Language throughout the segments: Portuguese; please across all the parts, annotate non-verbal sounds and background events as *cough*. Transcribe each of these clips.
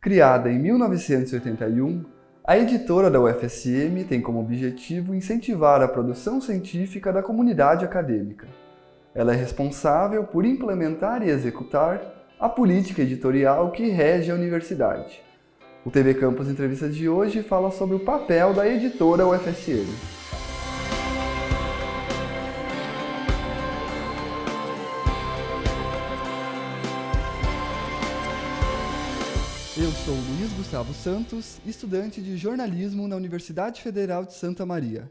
Criada em 1981, a editora da UFSM tem como objetivo incentivar a produção científica da comunidade acadêmica. Ela é responsável por implementar e executar a política editorial que rege a universidade. O TV Campus Entrevista de hoje fala sobre o papel da editora UFSM. Gustavo Santos, estudante de jornalismo na Universidade Federal de Santa Maria.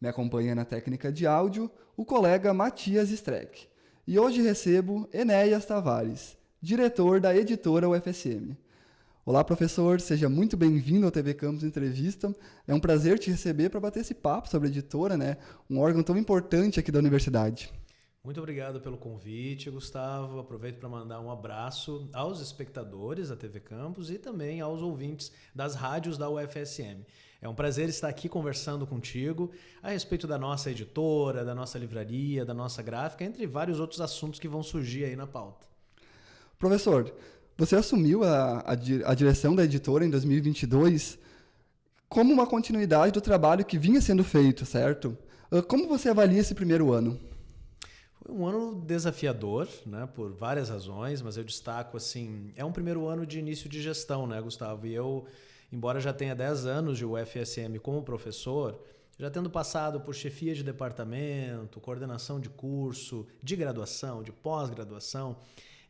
Me acompanha na técnica de áudio o colega Matias Streck. E hoje recebo Enéas Tavares, diretor da editora UFSM. Olá, professor, seja muito bem-vindo ao TV Campus Entrevista. É um prazer te receber para bater esse papo sobre a editora, né? Um órgão tão importante aqui da universidade. Muito obrigado pelo convite, Gustavo. Aproveito para mandar um abraço aos espectadores da TV Campus e também aos ouvintes das rádios da UFSM. É um prazer estar aqui conversando contigo a respeito da nossa editora, da nossa livraria, da nossa gráfica, entre vários outros assuntos que vão surgir aí na pauta. Professor, você assumiu a, a, a direção da editora em 2022 como uma continuidade do trabalho que vinha sendo feito, certo? Ah, como você avalia esse primeiro ano? Um ano desafiador, né, por várias razões, mas eu destaco assim, é um primeiro ano de início de gestão, né, Gustavo? E eu, embora já tenha 10 anos de UFSM como professor, já tendo passado por chefia de departamento, coordenação de curso, de graduação, de pós-graduação,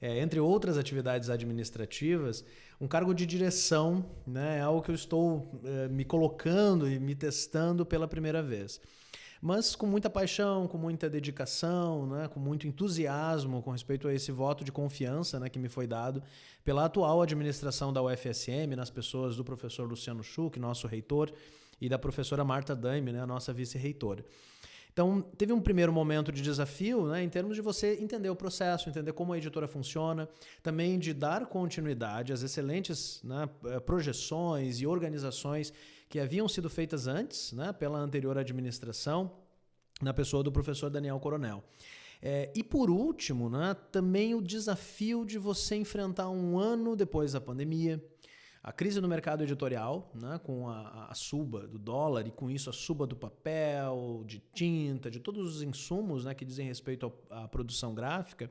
é, entre outras atividades administrativas, um cargo de direção né, é algo que eu estou é, me colocando e me testando pela primeira vez mas com muita paixão, com muita dedicação, né, com muito entusiasmo com respeito a esse voto de confiança né, que me foi dado pela atual administração da UFSM, nas pessoas do professor Luciano Schuch, nosso reitor, e da professora Marta Daime, né, nossa vice-reitora. Então, teve um primeiro momento de desafio, né, em termos de você entender o processo, entender como a editora funciona, também de dar continuidade às excelentes né, eh, projeções e organizações que haviam sido feitas antes, né, pela anterior administração, na pessoa do professor Daniel Coronel. É, e por último, né, também o desafio de você enfrentar um ano depois da pandemia, a crise no mercado editorial, né, com a, a, suba do dólar e com isso a suba do papel, de tinta, de todos os insumos né, que dizem respeito à produção gráfica,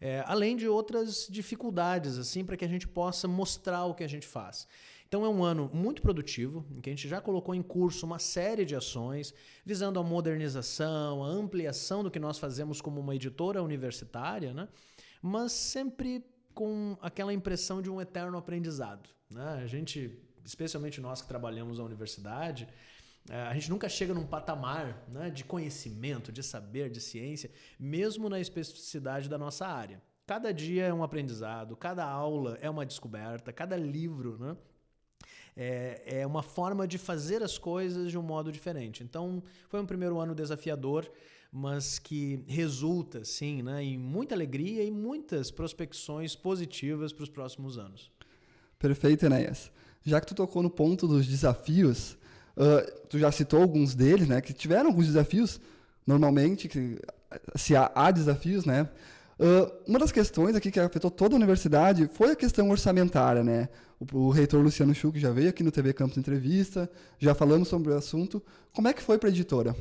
é, além de outras dificuldades assim para que a gente possa mostrar o que a gente faz. Então é um ano muito produtivo, em que a gente já colocou em curso uma série de ações visando a modernização, a ampliação do que nós fazemos como uma editora universitária, né? mas sempre com aquela impressão de um eterno aprendizado. Né? A gente, especialmente nós que trabalhamos na universidade, eh, a gente nunca chega num patamar né, de conhecimento, de saber, de ciência, mesmo na especificidade da nossa área. Cada dia é um aprendizado, cada aula é uma descoberta, cada livro né, é, é uma forma de fazer as coisas de um modo diferente. Então, foi um primeiro ano desafiador, mas que resulta, sim, né, em muita alegria e muitas prospecções positivas para os próximos anos. Perfeito, Enéas. Já que tu tocou no ponto dos desafios, uh, tu já citou alguns deles, né, que tiveram alguns desafios, normalmente, que, se há, há desafios, né, Uh, uma das questões aqui que afetou toda a universidade foi a questão orçamentária, né? O, o reitor Luciano Schuch já veio aqui no TV Campus Entrevista, já falamos sobre o assunto. Como é que foi para a editora?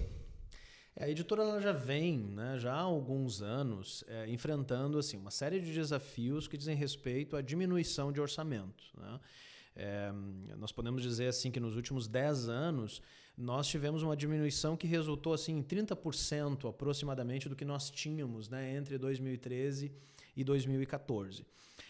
É, a editora ela já vem, né, já há alguns anos, é, enfrentando assim uma série de desafios que dizem respeito à diminuição de orçamento. Né? É, nós podemos dizer assim que nos últimos 10 anos nós tivemos uma diminuição que resultou assim, em 30% aproximadamente do que nós tínhamos né, entre 2013 e 2014.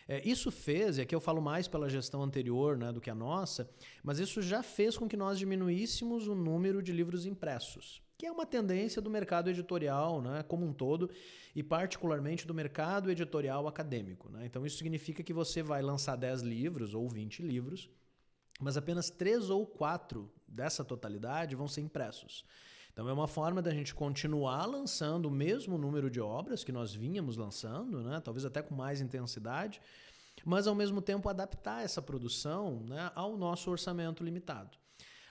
É, isso fez, e aqui eu falo mais pela gestão anterior né, do que a nossa, mas isso já fez com que nós diminuíssemos o número de livros impressos, que é uma tendência do mercado editorial né, como um todo, e particularmente do mercado editorial acadêmico. Né? Então isso significa que você vai lançar 10 livros ou 20 livros, mas apenas três ou quatro dessa totalidade vão ser impressos. Então é uma forma da gente continuar lançando o mesmo número de obras que nós vínhamos lançando, né? talvez até com mais intensidade, mas ao mesmo tempo adaptar essa produção né, ao nosso orçamento limitado.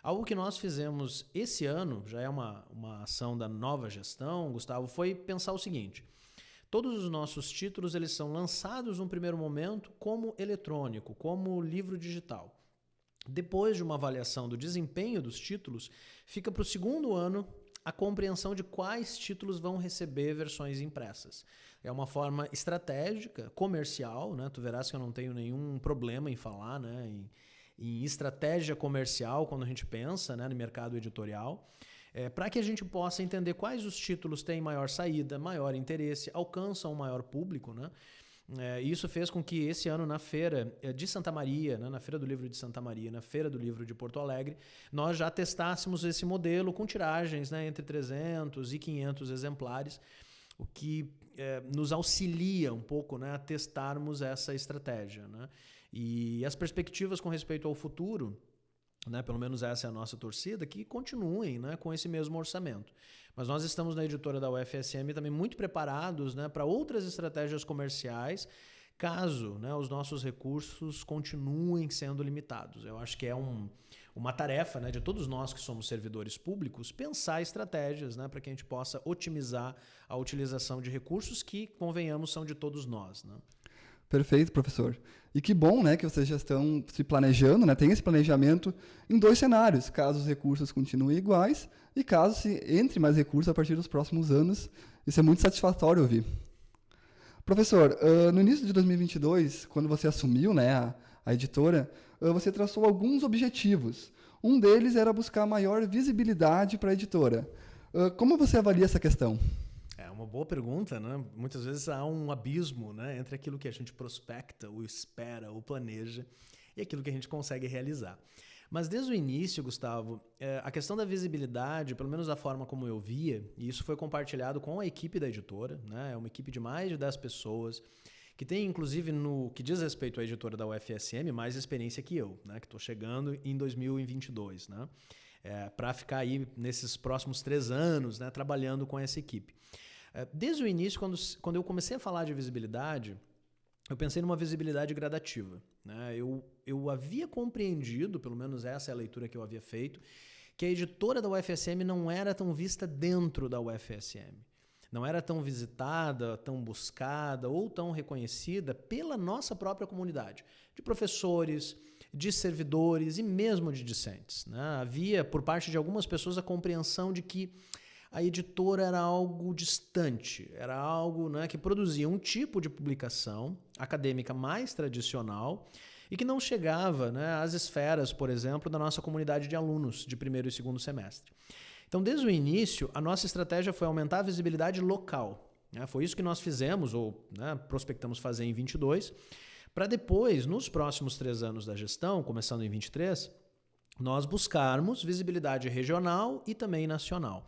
Algo que nós fizemos esse ano, já é uma, uma ação da nova gestão, Gustavo, foi pensar o seguinte: Todos os nossos títulos eles são lançados num primeiro momento como eletrônico, como livro digital. Depois de uma avaliação do desempenho dos títulos, fica para o segundo ano a compreensão de quais títulos vão receber versões impressas. É uma forma estratégica, comercial, né? Tu verás que eu não tenho nenhum problema em falar, né? Em, em estratégia comercial quando a gente pensa né, no mercado editorial. É, para que a gente possa entender quais os títulos têm maior saída, maior interesse, alcançam um maior público, né? É, isso fez com que esse ano na feira é, de Santa Maria, né, na feira do livro de Santa Maria, na feira do livro de Porto Alegre, nós já testássemos esse modelo com tiragens né, entre 300 e 500 exemplares, o que é, nos auxilia um pouco né, a testarmos essa estratégia. Né? E as perspectivas com respeito ao futuro, né, pelo menos essa é a nossa torcida, que continuem né, com esse mesmo orçamento. Mas nós estamos na editora da UFSM também muito preparados né, para outras estratégias comerciais, caso né, os nossos recursos continuem sendo limitados. Eu acho que é um, uma tarefa né, de todos nós que somos servidores públicos pensar estratégias né, para que a gente possa otimizar a utilização de recursos que, convenhamos, são de todos nós. Perfeito, professor. E que bom né, que vocês já estão se planejando, né, tem esse planejamento em dois cenários, caso os recursos continuem iguais e caso se entre mais recursos a partir dos próximos anos. Isso é muito satisfatório ouvir. Professor, uh, no início de 2022, quando você assumiu né, a, a editora, uh, você traçou alguns objetivos. Um deles era buscar maior visibilidade para a editora. Uh, como você avalia essa questão? Uma boa pergunta, né? Muitas vezes há um abismo, né, entre aquilo que a gente prospecta, ou espera, ou planeja e aquilo que a gente consegue realizar. Mas desde o início, Gustavo, é, a questão da visibilidade, pelo menos da forma como eu via, e isso foi compartilhado com a equipe da editora, né? É uma equipe de mais de 10 pessoas, que tem, inclusive, no que diz respeito à editora da UFSM, mais experiência que eu, né? Que estou chegando em 2022, né? É, para ficar aí nesses próximos três anos, né? Trabalhando com essa equipe. É, desde o início, quando, quando eu comecei a falar de visibilidade, eu pensei numa visibilidade gradativa. Né? Eu, eu havia compreendido, pelo menos essa é a leitura que eu havia feito, que a editora da UFSM não era tão vista dentro da UFSM. Não era tão visitada, tão buscada ou tão reconhecida pela nossa própria comunidade, de professores, de servidores e mesmo de discentes. Né? Havia, por parte de algumas pessoas, a compreensão de que a editora era algo distante, era algo né, que produzia um tipo de publicação acadêmica mais tradicional e que não chegava né, às esferas, por exemplo, da nossa comunidade de alunos de primeiro e segundo semestre. Então, desde o início, a nossa estratégia foi aumentar a visibilidade local. Né? Foi isso que nós fizemos, ou né, prospectamos fazer em 22, para depois, nos próximos três anos da gestão, começando em 23, nós buscarmos visibilidade regional e também nacional.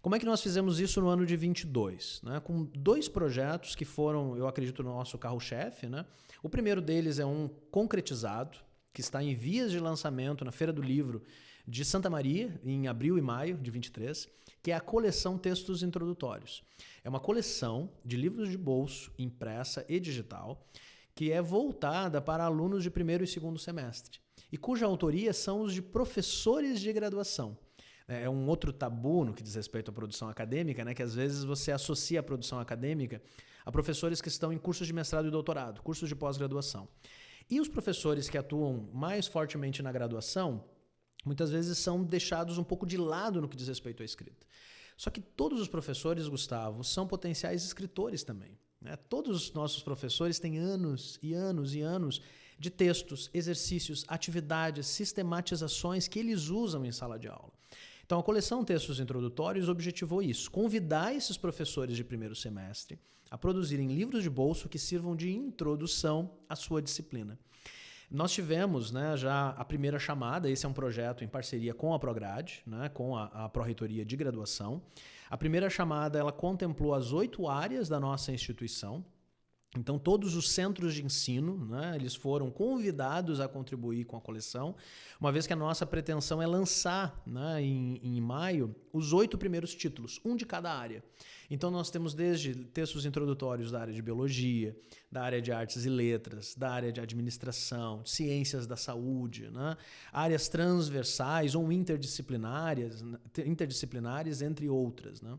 Como é que nós fizemos isso no ano de 22? Né? Com dois projetos que foram, eu acredito, no nosso carro-chefe. Né? O primeiro deles é um concretizado, que está em vias de lançamento na Feira do Livro de Santa Maria, em abril e maio de 23, que é a coleção Textos Introdutórios. É uma coleção de livros de bolso, impressa e digital, que é voltada para alunos de primeiro e segundo semestre, e cuja autoria são os de professores de graduação. É, é um outro tabu no que diz respeito à produção acadêmica, né? que às vezes você associa a produção acadêmica a professores que estão em cursos de mestrado e doutorado, cursos de pós-graduação. E os professores que atuam mais fortemente na graduação, muitas vezes são deixados um pouco de lado no que diz respeito à escrita. Só que todos os professores, Gustavo, são potenciais escritores também. Né? Todos os nossos professores têm anos e anos e anos de textos, exercícios, atividades, sistematizações que eles usam em sala de aula. Então, a coleção Textos Introdutórios objetivou isso: convidar esses professores de primeiro semestre a produzirem livros de bolso que sirvam de introdução à sua disciplina. Nós tivemos né, já a primeira chamada, esse é um projeto em parceria com a Prograde, né, com a, a Pró-Reitoria de Graduação. A primeira chamada ela contemplou as oito áreas da nossa instituição, então, todos os centros de ensino, né, eles foram convidados a contribuir com a coleção, uma vez que a nossa pretensão é lançar, né, em, em maio, os oito primeiros títulos, um de cada área. Então, nós temos desde textos introdutórios da área de biologia, da área de artes e letras, da área de administração, ciências da saúde, né, áreas transversais ou interdisciplinares, interdisciplinares entre outras. Né.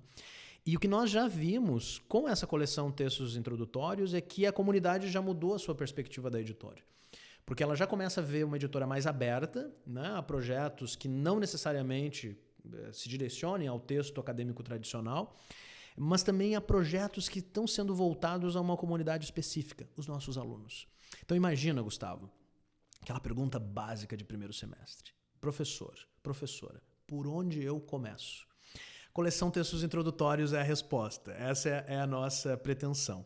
E o que nós já vimos com essa coleção Textos Introdutórios é que a comunidade já mudou a sua perspectiva da editora. Porque ela já começa a ver uma editora mais aberta né, a projetos que não necessariamente eh, se direcionem ao texto acadêmico tradicional, mas também a projetos que estão sendo voltados a uma comunidade específica, os nossos alunos. Então imagina, Gustavo, aquela pergunta básica de primeiro semestre. Professor, professora, por onde eu começo? Coleção Textos Introdutórios é a resposta. Essa é, é a nossa pretensão.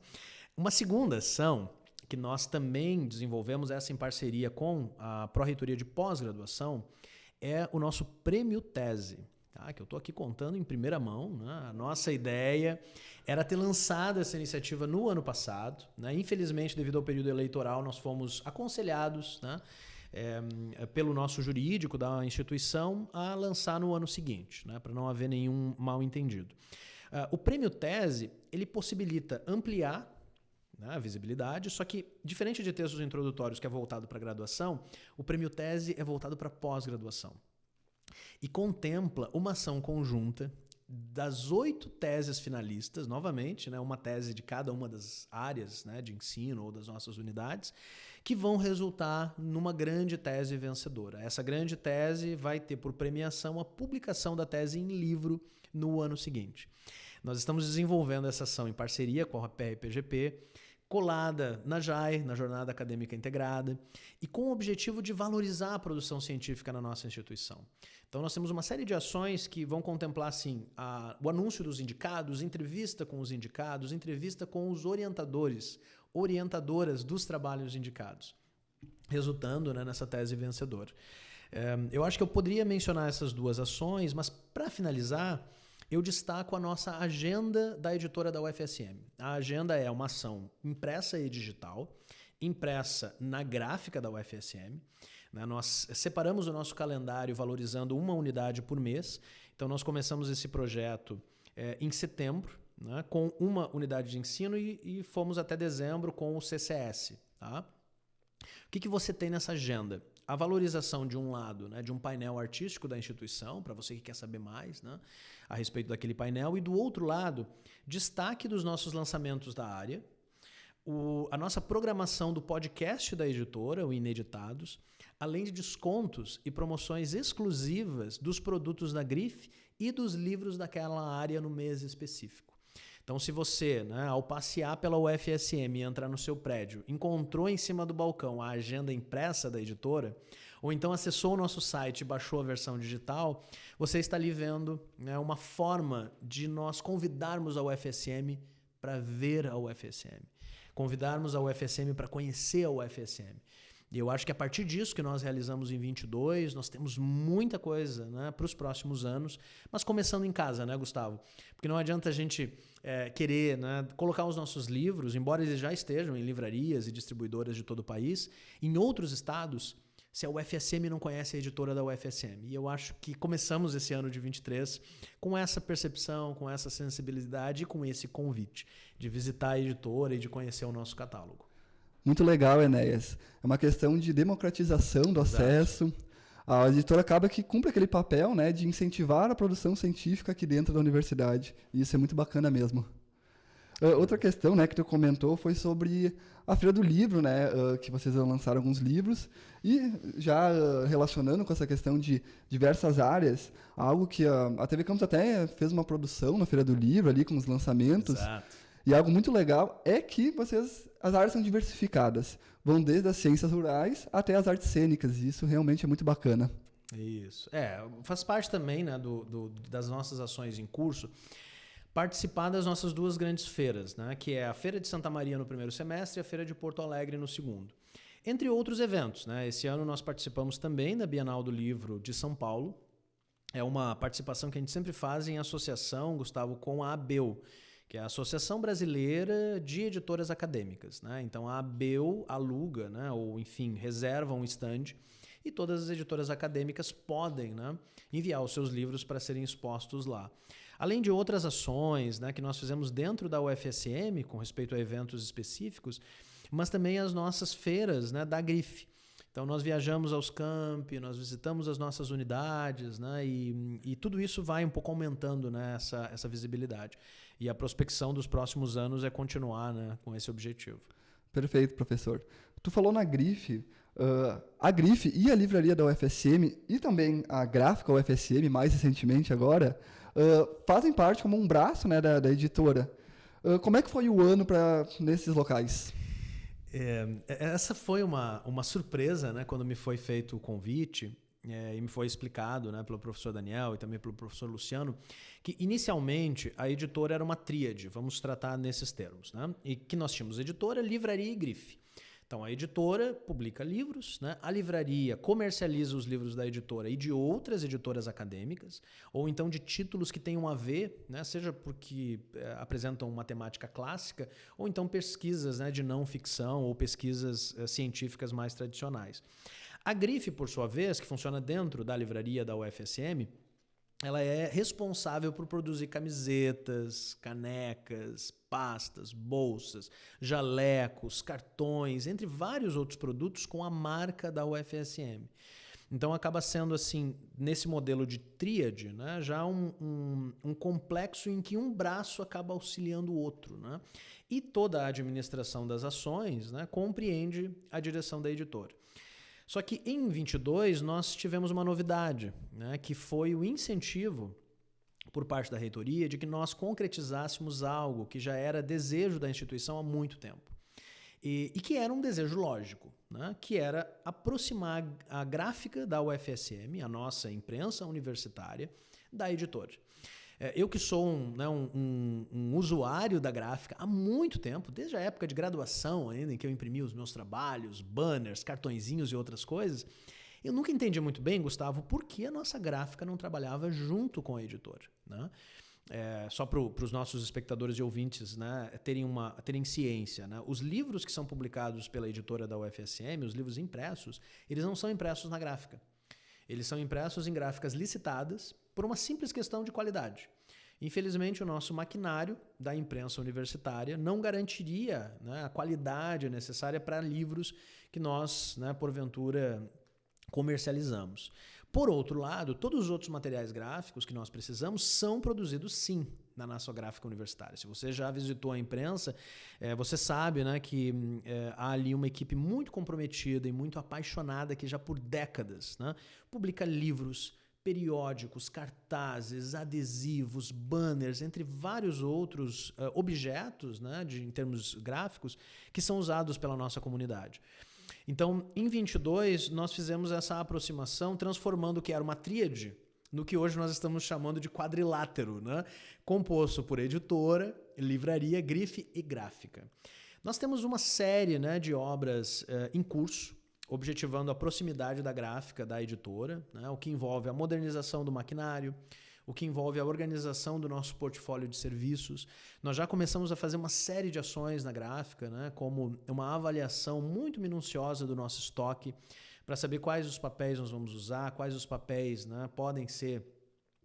Uma segunda ação que nós também desenvolvemos essa em parceria com a Pró-Reitoria de Pós-Graduação é o nosso Prêmio Tese. Tá? Que eu estou aqui contando em primeira mão. Né? A nossa ideia era ter lançado essa iniciativa no ano passado. Né? Infelizmente, devido ao período eleitoral, nós fomos aconselhados né? É, pelo nosso jurídico da instituição a lançar no ano seguinte, né? para não haver nenhum mal entendido. Uh, o prêmio tese ele possibilita ampliar né, a visibilidade, só que, diferente de textos introdutórios que é voltado para graduação, o prêmio tese é voltado para pós-graduação. E contempla uma ação conjunta das oito teses finalistas, novamente, né, uma tese de cada uma das áreas né, de ensino ou das nossas unidades, que vão resultar numa grande tese vencedora. Essa grande tese vai ter por premiação a publicação da tese em livro no ano seguinte. Nós estamos desenvolvendo essa ação em parceria com a PRPGP, colada na JAI, na Jornada Acadêmica Integrada, e com o objetivo de valorizar a produção científica na nossa instituição. Então nós temos uma série de ações que vão contemplar assim, a, o anúncio dos indicados, entrevista com os indicados, entrevista com os orientadores, orientadoras dos trabalhos indicados, resultando né, nessa tese vencedora. É, eu acho que eu poderia mencionar essas duas ações, mas para finalizar, eu destaco a nossa agenda da editora da UFSM. A agenda é uma ação impressa e digital, impressa na gráfica da UFSM. Né? Nós separamos o nosso calendário valorizando uma unidade por mês. Então, nós começamos esse projeto é, em setembro, né? com uma unidade de ensino e, e, fomos até dezembro com o CCS. Tá? O que, que você tem nessa agenda? A valorização de um lado, né, de um painel artístico da instituição, para você que quer saber mais né, a respeito daquele painel, e do outro lado, destaque dos nossos lançamentos da área, o, a nossa programação do podcast da editora, o Ineditados, além de descontos e promoções exclusivas dos produtos da Grife e dos livros daquela área no mês específico. Então, se você, né, ao passear pela UFSM e entrar no seu prédio, encontrou em cima do balcão a agenda impressa da editora, ou então acessou o nosso site e baixou a versão digital, você está ali vendo né, uma forma de nós convidarmos a UFSM para ver a UFSM, convidarmos a UFSM para conhecer a UFSM. E eu acho que a partir disso que nós realizamos em 22, nós temos muita coisa né, para os próximos anos, mas começando em casa, né, Gustavo? Porque não adianta a gente é, querer né, colocar os nossos livros, embora eles já estejam em livrarias e distribuidoras de todo o país, em outros estados, se a UFSM não conhece a editora da UFSM. E eu acho que começamos esse ano de 23 com essa percepção, com essa sensibilidade e com esse convite de visitar a editora e de conhecer o nosso catálogo. Muito legal, Enéas. É uma questão de democratização do Exato. acesso. A editora acaba que cumpre aquele papel né, de incentivar a produção científica aqui dentro da universidade. E isso é muito bacana mesmo. Uh, outra questão né, que tu comentou foi sobre a Feira do Livro, né, uh, que vocês lançaram alguns livros. E já uh, relacionando com essa questão de diversas áreas, algo que a TV Campos até fez uma produção na Feira do Livro, ali com os lançamentos. Exato. E algo muito legal é que vocês as áreas são diversificadas. Vão desde as ciências rurais até as artes cênicas. E isso realmente é muito bacana. Isso. É, faz parte também né, do, do, das nossas ações em curso participar das nossas duas grandes feiras, né, que é a Feira de Santa Maria no primeiro semestre e a Feira de Porto Alegre no segundo. Entre outros eventos. Né? Esse ano nós participamos também da Bienal do Livro de São Paulo. É uma participação que a gente sempre faz em associação, Gustavo, com a ABEU, que é a Associação Brasileira de Editoras Acadêmicas. Né? Então a ABEU aluga, né? ou enfim, reserva um stand e todas as editoras acadêmicas podem né? enviar os seus livros para serem expostos lá. Além de outras ações né, que nós fizemos dentro da UFSM com respeito a eventos específicos, mas também as nossas feiras né, da Grife Então nós viajamos aos campi, nós visitamos as nossas unidades, né? E, e tudo isso vai um pouco aumentando né? essa, essa visibilidade. E a prospecção dos próximos anos é continuar né? com esse objetivo. Perfeito, professor. Tu falou na Grife, uh, a Grife e a livraria da UFSM e também a gráfica UFSM, mais recentemente agora, uh, fazem parte como um braço né, da, da editora. Uh, como é que foi o ano para nesses locais? É, essa foi uma, uma surpresa, né, quando me foi feito o convite é, e me foi explicado né, pelo professor Daniel e também pelo professor Luciano, que inicialmente a editora era uma tríade, vamos tratar nesses termos, né, e que nós tínhamos editora, livraria e grife. Então a editora publica livros, né? a livraria comercializa os livros da editora e de outras editoras acadêmicas, ou então de títulos que tenham a ver, né? seja porque é, apresentam uma temática clássica, ou então pesquisas né, de não ficção ou pesquisas é, científicas mais tradicionais. A Grife, por sua vez, que funciona dentro da livraria da UFSM, ela é responsável por produzir camisetas, canecas, pastas, bolsas, jalecos, cartões, entre vários outros produtos com a marca da UFSM. Então acaba sendo assim, nesse modelo de tríade, né, já um, um, um, complexo em que um braço acaba auxiliando o outro. Né? E toda a administração das ações né, compreende a direção da editora. Só que em 22 nós tivemos uma novidade, né, que foi o incentivo por parte da reitoria de que nós concretizássemos algo que já era desejo da instituição há muito tempo. E, e que era um desejo lógico, né, que era aproximar a gráfica da UFSM, a nossa imprensa universitária, da editora. É, eu que sou um, né, um, um, um, usuário da gráfica há muito tempo, desde a época de graduação ainda, em que eu imprimia os meus trabalhos, banners, cartõezinhos e outras coisas, eu nunca entendi muito bem, Gustavo, por que a nossa gráfica não trabalhava junto com a editora. Né? É, só para os nossos espectadores e ouvintes né, terem, uma, terem ciência. Né? Os livros que são publicados pela editora da UFSM, os livros impressos, eles não são impressos na gráfica. Eles são impressos em gráficas licitadas por uma simples questão de qualidade. Infelizmente, o nosso maquinário da imprensa universitária não garantiria né, a qualidade necessária para livros que nós, né, porventura, comercializamos. Por outro lado, todos os outros materiais gráficos que nós precisamos são produzidos sim na nossa gráfica universitária. Se você já visitou a imprensa, é, você sabe né, que é, há ali uma equipe muito comprometida e muito apaixonada que já por décadas né, publica livros, periódicos, cartazes, adesivos, banners, entre vários outros uh, objetos, né, de, em termos gráficos, que são usados pela nossa comunidade. Então, em 22, nós fizemos essa aproximação, transformando o que era uma tríade no que hoje nós estamos chamando de quadrilátero, né? composto por editora, livraria, grife e gráfica. Nós temos uma série né, de obras uh, em curso, objetivando a proximidade da gráfica da editora, né, o que envolve a modernização do maquinário, o que envolve a organização do nosso portfólio de serviços. Nós já começamos a fazer uma série de ações na gráfica, né, como uma avaliação muito minuciosa do nosso estoque, para saber quais os papéis nós vamos usar, quais os papéis né, podem ser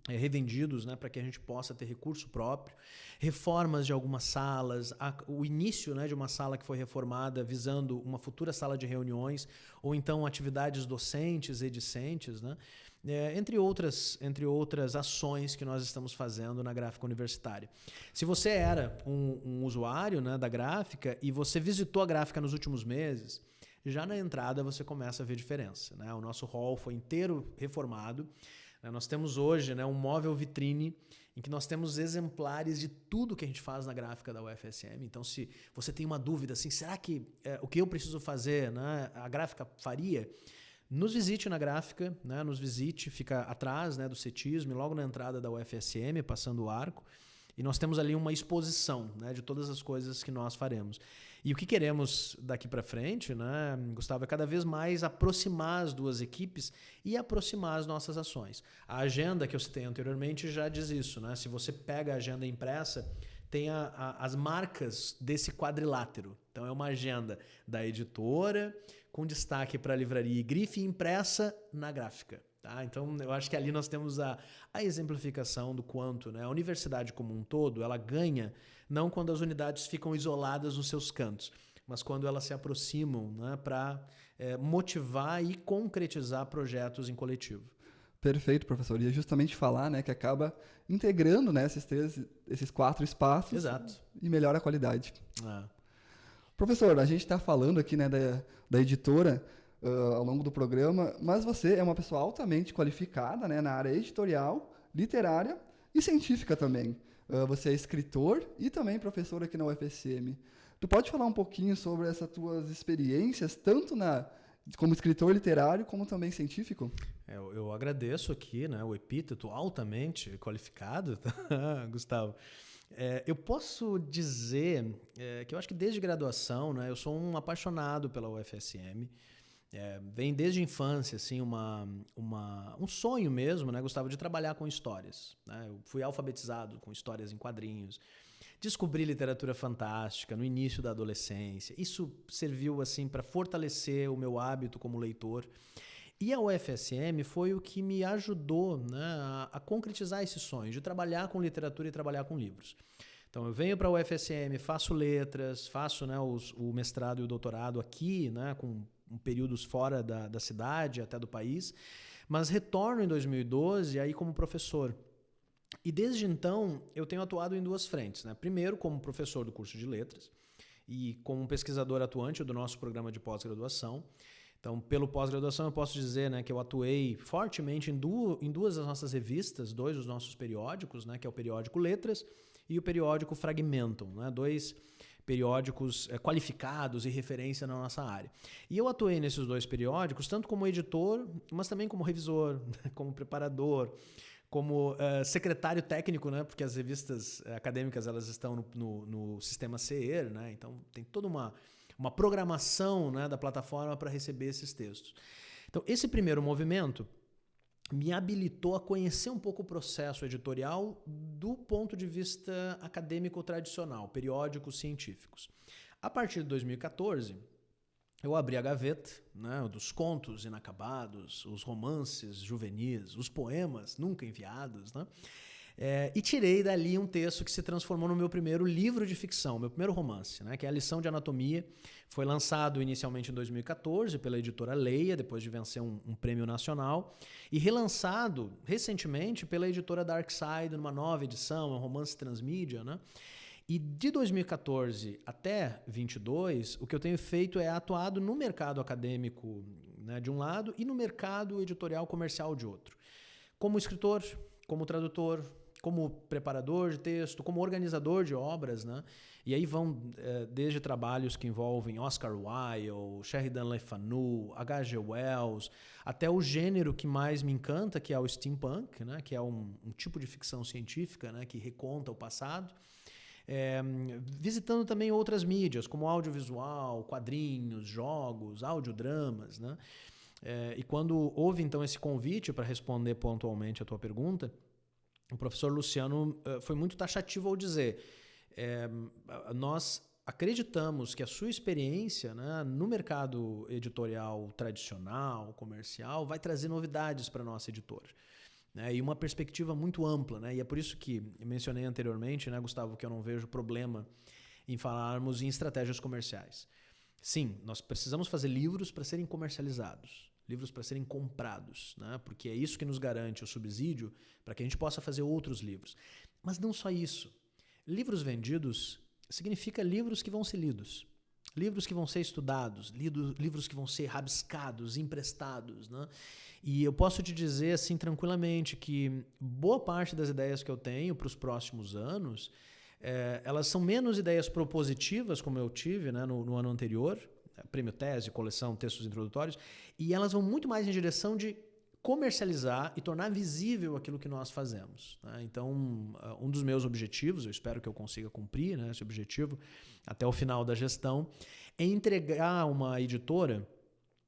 revendidos né, para que a gente possa ter recurso próprio, reformas de algumas salas, a, o início né, de uma sala que foi reformada visando uma futura sala de reuniões, ou então atividades docentes e discentes, né, é, entre, outras, entre outras ações que nós estamos fazendo na gráfica universitária. Se você era um, um usuário né, da gráfica e você visitou a gráfica nos últimos meses, já na entrada você começa a ver diferença. Né? O nosso hall foi inteiro reformado. Né, nós temos hoje né, um móvel vitrine em que nós temos exemplares de tudo que a gente faz na gráfica da UFSM. Então, se você tem uma dúvida assim, será que é, o que eu preciso fazer, né, a gráfica faria? Nos visite na gráfica, né, nos visite, fica atrás né, do cetismo, logo na entrada da UFSM, passando o arco. E nós temos ali uma exposição né, de todas as coisas que nós faremos. E o que queremos daqui para frente, né, Gustavo, é cada vez mais aproximar as duas equipes e aproximar as nossas ações. A agenda que eu citei anteriormente já diz isso. Né? Se você pega a agenda impressa, tem a, a, as marcas desse quadrilátero. Então é uma agenda da editora, com destaque para a livraria e grife impressa na gráfica. Tá? Então, eu acho que ali nós temos a, a exemplificação do quanto né? a universidade como um todo ela ganha não quando as unidades ficam isoladas nos seus cantos, mas quando elas se aproximam né? para é, motivar e concretizar projetos em coletivo. Perfeito, professor. E é justamente falar né, que acaba integrando né, esses, três, esses quatro espaços Exato. e melhora a qualidade. É. Professor, a gente está falando aqui né, da, da editora uh, ao longo do programa, mas você é uma pessoa altamente qualificada né, na área editorial, literária e científica também. Uh, você é escritor e também professor aqui na UFSM. Tu pode falar um pouquinho sobre essas tuas experiências, tanto na como escritor literário como também científico? É, eu, agradeço aqui né, o epíteto altamente qualificado, *laughs* tá, Gustavo. É, eu posso dizer é, que eu acho que desde graduação, né, eu sou um apaixonado pela UFSM. É, vem desde a infância, assim, uma, uma, um sonho mesmo, né, Gustavo, de trabalhar com histórias. Né? Eu fui alfabetizado com histórias em quadrinhos, descobri literatura fantástica no início da adolescência. Isso serviu assim para fortalecer o meu hábito como leitor. E a UFSM foi o que me ajudou né, a, a, concretizar esse sonho de trabalhar com literatura e trabalhar com livros. Então eu venho para a UFSM, faço letras, faço né, os, o mestrado e o doutorado aqui, né, com períodos fora da, da cidade, até do país, mas retorno em 2012 aí como professor. E desde então eu tenho atuado em duas frentes. Né? Primeiro, como professor do curso de letras e como pesquisador atuante do nosso programa de pós-graduação. Então, pelo pós-graduação, eu posso dizer né, que eu atuei fortemente em, du em duas das nossas revistas, dois dos nossos periódicos, né, que é o periódico Letras e o periódico Fragmentum, né, dois periódicos é, qualificados e referência na nossa área. E eu atuei nesses dois periódicos, tanto como editor, mas também como revisor, *laughs* como preparador, como uh, secretário técnico, né? Porque as revistas eh, acadêmicas elas estão no, no, no sistema CER, né? Então tem toda uma, uma programação né, da plataforma para receber esses textos. Então esse primeiro movimento me habilitou a conhecer um pouco o processo editorial do ponto de vista acadêmico tradicional, periódicos científicos. A partir de 2014, eu abri a gaveta né, dos contos inacabados, os romances juvenis, os poemas nunca enviados, né, é, e tirei dali um texto que se transformou no meu primeiro livro de ficção, meu primeiro romance, né, que é a Lição de Anatomia. Foi lançado inicialmente em 2014 pela editora Leia, depois de vencer um, um prêmio nacional, e relançado recentemente pela editora Dark Side, numa nova edição, é um romance transmídia, né? E de 2014 até 22, o que eu tenho feito é atuado no mercado acadêmico né, de um lado e no mercado editorial comercial de outro. Como escritor, como tradutor, como preparador de texto, como organizador de obras, né? E aí vão é, desde trabalhos que envolvem Oscar Wilde, Sheridan Le Fanu, H.G. Wells, até o gênero que mais me encanta, que é o steampunk, né? Que é um, um tipo de ficção científica, né? Que reconta o passado. É, visitando também outras mídias, como audiovisual, quadrinhos, jogos, audiodramas. Né? É, e quando houve então esse convite para responder pontualmente a tua pergunta, o professor Luciano uh, foi muito taxativo ao dizer: é, nós acreditamos que a sua experiência né, no mercado editorial tradicional, comercial, vai trazer novidades para a nossa editora né? e uma perspectiva muito ampla. Né? E é por isso que mencionei anteriormente, né, Gustavo, que eu não vejo problema em falarmos em estratégias comerciais. Sim, nós precisamos fazer livros para serem comercializados, livros para serem comprados, né? porque é isso que nos garante o subsídio para que a gente possa fazer outros livros. Mas não só isso. Livros vendidos significa livros que vão ser lidos. Livros que vão ser estudados, livros que vão ser rabiscados, emprestados. Né? E eu posso te dizer assim tranquilamente que boa parte das ideias que eu tenho para os próximos anos, é, elas são menos ideias propositivas, como eu tive né, no, no ano anterior, prêmio tese, coleção, textos introdutórios, e elas vão muito mais em direção de comercializar e tornar visível aquilo que nós fazemos. Né? Então, um dos meus objetivos, eu espero que eu consiga cumprir né, esse objetivo até o final da gestão, é entregar uma editora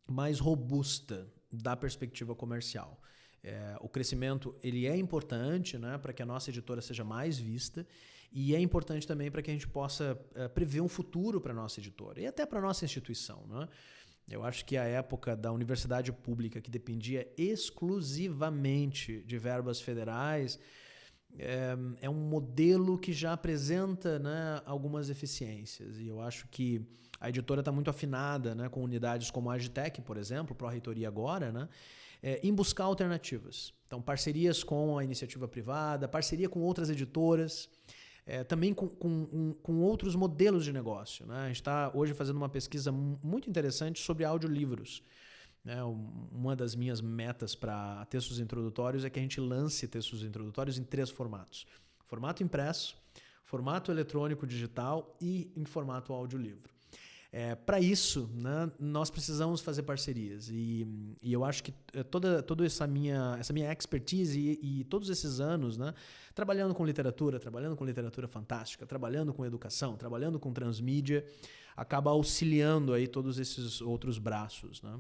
mais robusta da perspectiva comercial. É, o crescimento ele é importante né, para que a nossa editora seja mais vista e é importante também para que a gente possa é, prever um futuro para a nossa editora e até para a nossa instituição. Né? Eu acho que a época da universidade pública, que dependia exclusivamente de verbas federais, é, é, um modelo que já apresenta né, algumas eficiências. E eu acho que a editora está muito afinada né, com unidades como a Agitec, por exemplo, Pró-Reitoria agora, né, é, em buscar alternativas. Então, parcerias com a iniciativa privada, parceria com outras editoras, é, também com, com, com, outros modelos de negócio. Né? A gente está hoje fazendo uma pesquisa muito interessante sobre audiolivros. Né? Uma das minhas metas para textos introdutórios é que a gente lance textos introdutórios em três formatos: formato impresso, formato eletrônico digital e em formato audiolivro. É, para isso, né, nós precisamos fazer parcerias. E, e eu acho que é, toda, toda essa, minha, essa minha expertise e, e, todos esses anos né, trabalhando com literatura, trabalhando com literatura fantástica, trabalhando com educação, trabalhando com transmídia, acaba auxiliando aí todos esses outros braços. Né?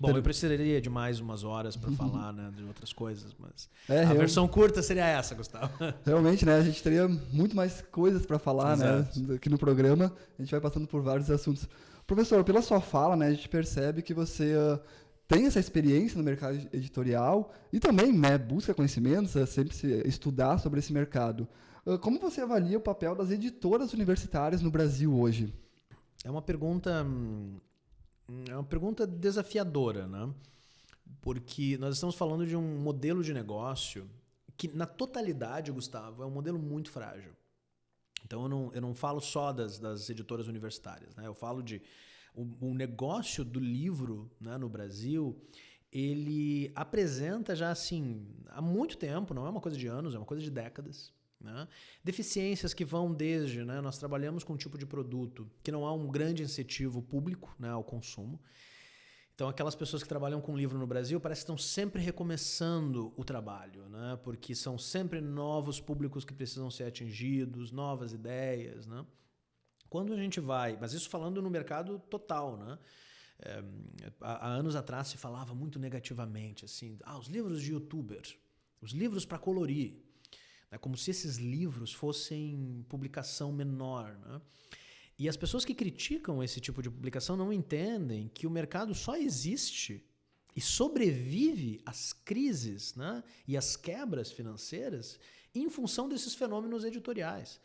Bom, eu precisaria de mais umas horas para falar né, de outras coisas, mas é, a versão curta seria essa, Gustavo. *laughs* Realmente, né? A gente teria muito mais coisas para falar, né? Exato. né? Aqui no programa, a gente vai passando por vários assuntos. Professor, pela sua fala, né, a gente percebe que você uh, tem essa experiência no mercado editorial e também, né, busca conhecimentos, uh, sempre estudar sobre esse mercado. Uh, como você avalia o papel das editoras universitárias no Brasil hoje? É uma pergunta hum, é uma pergunta desafiadora, né? Porque nós estamos falando de um modelo de negócio que, na totalidade, Gustavo, é um modelo muito frágil. Então, eu não, eu não falo só das, das editoras universitárias, né? Eu falo de o, o negócio do livro né, no Brasil ele apresenta já assim há muito tempo, não é uma coisa de anos, é uma coisa de décadas. Né? Deficiências que vão desde, né, nós trabalhamos com um tipo de produto que não há um grande incentivo público né, ao consumo. Então, aquelas pessoas que trabalham com livro no Brasil parece que estão sempre recomeçando o trabalho, né? porque são sempre novos públicos que precisam ser atingidos, novas ideias. Né? Quando a gente vai, mas isso falando no mercado total, né? É, há, anos atrás se falava muito negativamente assim, ah, os livros de youtuber, os livros para colorir, né? como se esses livros fossem publicação menor. Né? E as pessoas que criticam esse tipo de publicação não entendem que o mercado só existe e sobrevive às crises né? e às quebras financeiras em função desses fenômenos editoriais.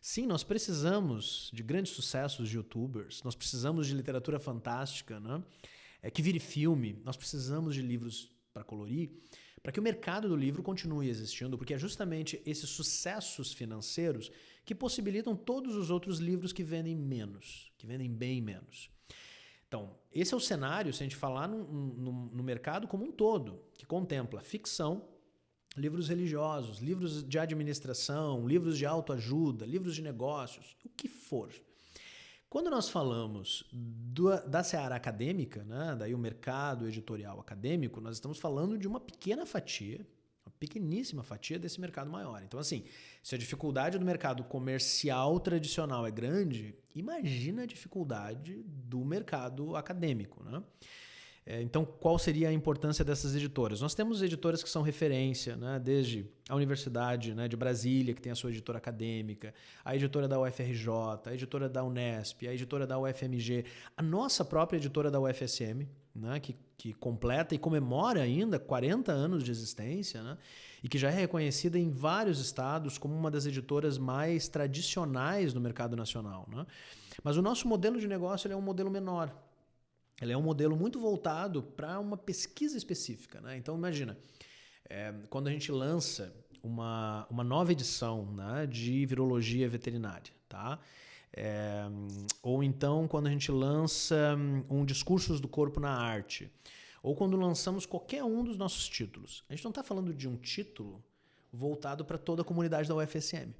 Sim, nós precisamos de grandes sucessos de youtubers, nós precisamos de literatura fantástica, né? é, que vire filme, nós precisamos de livros para colorir, para que o mercado do livro continue existindo, porque é justamente esses sucessos financeiros que possibilitam todos os outros livros que vendem menos, que vendem bem menos. Então, esse é o cenário, se a gente falar no, no, no mercado como um todo, que contempla ficção, livros religiosos, livros de administração, livros de autoajuda, livros de negócios, o que for. Quando nós falamos do, da seara acadêmica, né, daí o mercado editorial acadêmico, nós estamos falando de uma pequena fatia, uma pequeníssima fatia desse mercado maior. Então, assim, se a dificuldade do mercado comercial tradicional é grande, imagina a dificuldade do mercado acadêmico, né? É, então, qual seria a importância dessas editoras? Nós temos editoras que são referência, né? desde a Universidade né, de Brasília, que tem a sua editora acadêmica, a editora da UFRJ, a editora da Unesp, a editora da UFMG, a nossa própria editora da UFSM, né, que, que completa e comemora ainda 40 anos de existência, né, e que já é reconhecida em vários estados como uma das editoras mais tradicionais no mercado nacional. Né? Mas o nosso modelo de negócio é um modelo menor. Ele é um modelo muito voltado para uma pesquisa específica. Né? Então, imagina, é, quando a gente lança uma, uma nova edição né, de virologia veterinária, tá? É, ou então quando a gente lança um Discursos do Corpo na Arte, ou quando lançamos qualquer um dos nossos títulos. A gente não está falando de um título voltado para toda a comunidade da UFSM.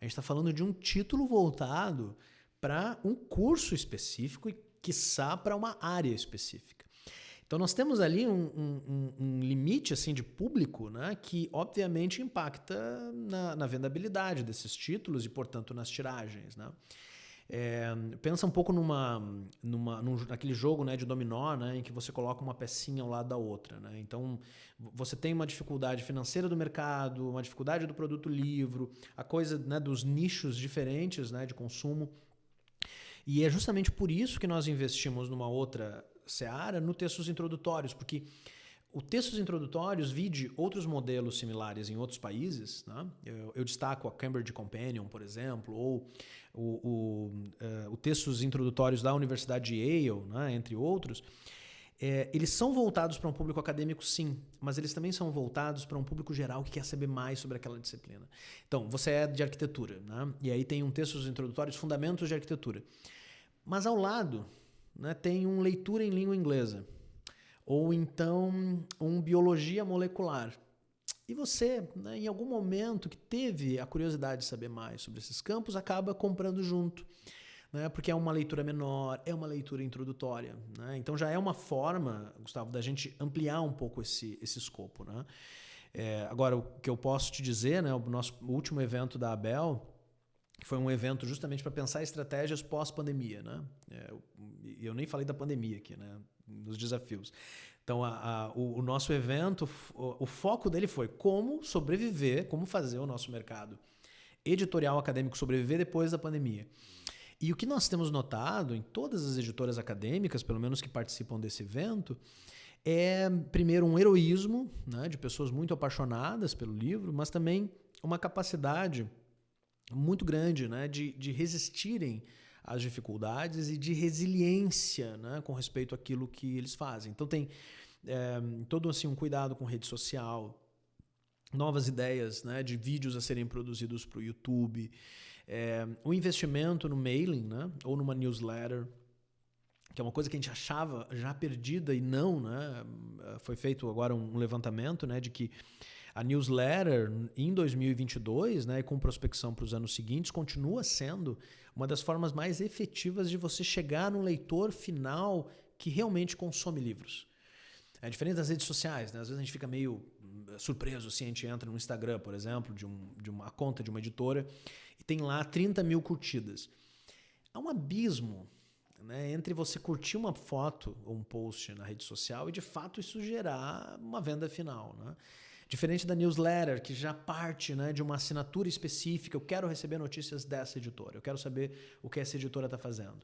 A gente está falando de um título voltado para um curso específico e quiçá para uma área específica. Então nós temos ali um, um, um, limite assim de público né, que obviamente impacta na, na vendabilidade desses títulos e, portanto, nas tiragens. Né? É, pensa um pouco numa, numa, num, naquele jogo né, de dominó né, em que você coloca uma pecinha ao lado da outra. Né? Então você tem uma dificuldade financeira do mercado, uma dificuldade do produto livro, a coisa né, dos nichos diferentes né, de consumo e é justamente por isso que nós investimos numa outra seara no textos introdutórios, porque O textos introdutórios vide outros modelos similares em outros países. Né? Eu, eu, destaco a Cambridge Companion, por exemplo, ou o, o, uh, o textos introdutórios da Universidade de Yale, né? entre outros. É, eles são voltados para um público acadêmico, sim, mas eles também são voltados para um público geral que quer saber mais sobre aquela disciplina. Então, você é de arquitetura, né? e aí tem um texto introdutórios, Fundamentos de Arquitetura. Mas ao lado né, tem um leitura em língua inglesa, ou então um biologia molecular. E você, né, em algum momento que teve a curiosidade de saber mais sobre esses campos, acaba comprando junto né? porque é uma leitura menor, é uma leitura introdutória. Né? Então já é uma forma, Gustavo, da gente ampliar um pouco esse, esse escopo. Né? É, agora, o que eu posso te dizer, né, o nosso último evento da Abel, que foi um evento justamente para pensar estratégias pós-pandemia. Né? É, eu nem falei da pandemia aqui, né? nos desafios. Então, a, a, o, o, nosso evento, o, o, foco dele foi como sobreviver, como fazer o nosso mercado editorial acadêmico sobreviver depois da pandemia. E o que nós temos notado em todas as editoras acadêmicas, pelo menos que participam desse evento, é, primeiro, um heroísmo né, de pessoas muito apaixonadas pelo livro, mas também uma capacidade muito grande né, de, de resistirem às dificuldades e de resiliência né, com respeito àquilo que eles fazem. Então, tem é, todo assim, um cuidado com rede social, novas ideias né, de vídeos a serem produzidos para o YouTube. É, investimento no mailing, né? ou numa newsletter, que é uma coisa que a gente achava já perdida e não, né? Foi feito agora um levantamento, né, de que a newsletter em 2022, né, com prospecção para os anos seguintes, continua sendo uma das formas mais efetivas de você chegar no leitor final que realmente consome livros. É diferente das redes sociais, né? Às vezes a gente fica meio surpreso se assim, a gente entra no Instagram, por exemplo, de, um, de uma conta de uma editora e tem lá 30 mil curtidas. Há um abismo né, entre você curtir uma foto ou um post na rede social e de fato isso gerar uma venda final. Né? Diferente da newsletter, que já parte né, de uma assinatura específica, eu quero receber notícias dessa editora, eu quero saber o que essa editora está fazendo.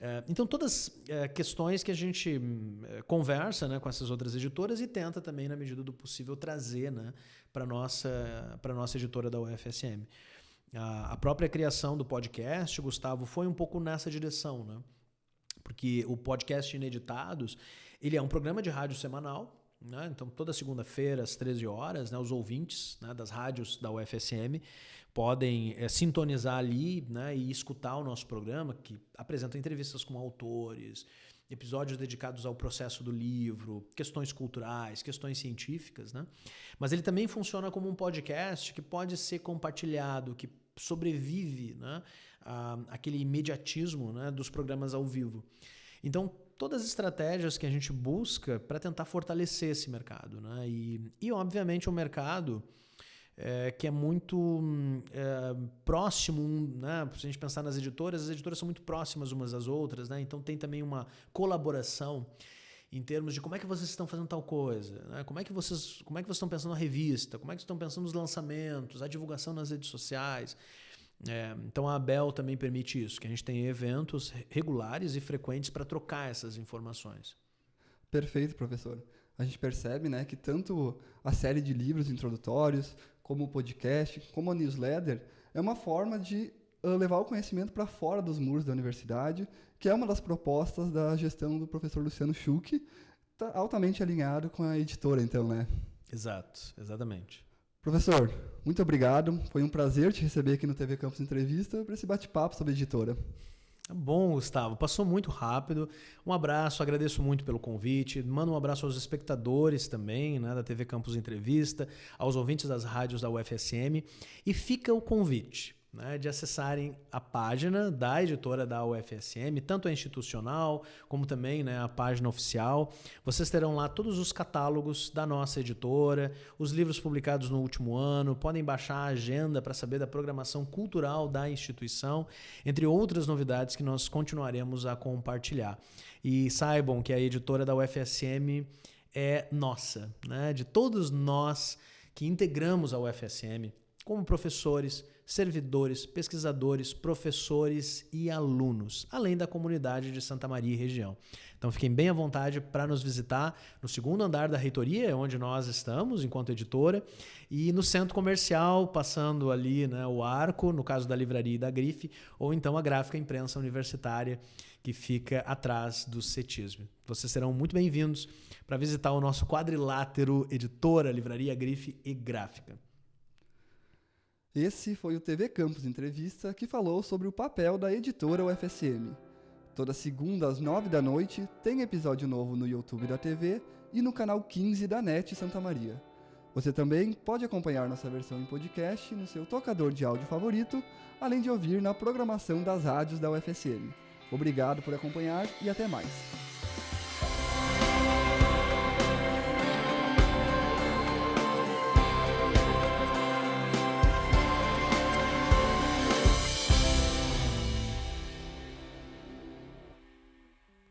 É, então, todas é, questões que a gente é, conversa né, com essas outras editoras e tenta também, na medida do possível, trazer né, para a nossa, nossa editora da UFSM. A, própria criação do podcast, Gustavo, foi um pouco nessa direção, né? Porque o podcast Ineditados, ele é um programa de rádio semanal, né? Então, toda segunda-feira, às 13 horas, né, os ouvintes né, das rádios da UFSM podem é, sintonizar ali né, e escutar o nosso programa, que apresenta entrevistas com autores, episódios dedicados ao processo do livro, questões culturais, questões científicas. Né? Mas ele também funciona como um podcast que pode ser compartilhado, que sobrevive né, a, aquele imediatismo né, dos programas ao vivo. Então, todas as estratégias que a gente busca para tentar fortalecer esse mercado. Né? E, e, obviamente, o um mercado é, que é muito é, próximo, né? se a gente pensar nas editoras, as editoras são muito próximas umas das outras, né? então tem também uma colaboração em termos de como é que vocês estão fazendo tal coisa, né? como, é que vocês, como é que vocês estão pensando na revista, como é que estão pensando nos lançamentos, a divulgação nas redes sociais. É, então a Abel também permite isso, que a gente tem eventos regulares e frequentes para trocar essas informações. Perfeito, professor. A gente percebe né, que tanto a série de livros introdutórios, como o podcast, como a newsletter, é uma forma de levar o conhecimento para fora dos muros da universidade, que é uma das propostas da gestão do professor Luciano Schuch, tá altamente alinhado com a editora, então, né? Exato, exatamente. Professor, muito obrigado. Foi um prazer te receber aqui no TV Campus Entrevista para esse bate-papo sobre a editora. Tá bom, Gustavo. Passou muito rápido. Um abraço, agradeço muito pelo convite. Mando um abraço aos espectadores também, né, da TV Campus Entrevista, aos ouvintes das rádios da UFSM. E fica o convite né, de acessarem a página da editora da UFSM, tanto a institucional como também né, a página oficial. Vocês terão lá todos os catálogos da nossa editora, os livros publicados no último ano, podem baixar a agenda para saber da programação cultural da instituição, entre outras novidades que nós continuaremos a compartilhar. E saibam que a editora da UFSM é nossa, né, de todos nós que integramos a UFSM como professores, servidores, pesquisadores, professores e alunos, além da comunidade de Santa Maria e região. Então fiquem bem à vontade para nos visitar no segundo andar da reitoria, onde nós estamos enquanto editora, e no centro comercial, passando ali né, o arco, no caso da livraria e da grife, ou então a gráfica imprensa universitária que fica atrás do CETISM. Vocês serão muito bem-vindos para visitar o nosso quadrilátero editora, livraria, grife e gráfica. Esse foi o TV Campus Entrevista que falou sobre o papel da editora UFSM. Toda segunda às nove da noite tem episódio novo no YouTube da TV e no canal 15 da NET Santa Maria. Você também pode acompanhar nossa versão em podcast no seu tocador de áudio favorito, além de ouvir na programação das rádios da UFSM. Obrigado por acompanhar e até mais.